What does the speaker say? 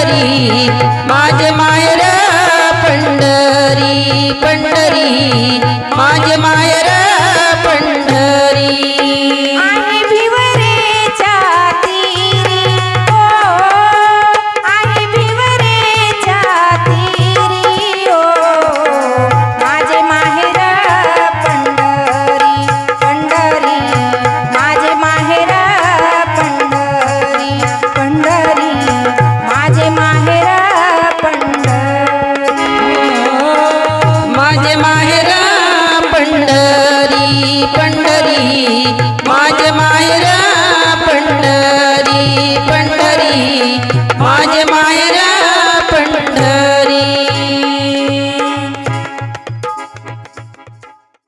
पंढरी माझ मायर पंढरी पंढरी माझ मायर